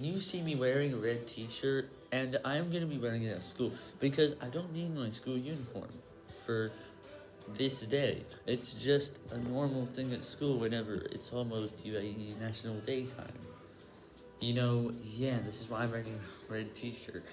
you see me wearing a red t-shirt, and I'm going to be wearing it at school, because I don't need my school uniform for this day. It's just a normal thing at school whenever it's almost UAE National Day time. You know, yeah, this is why I'm wearing a red t-shirt.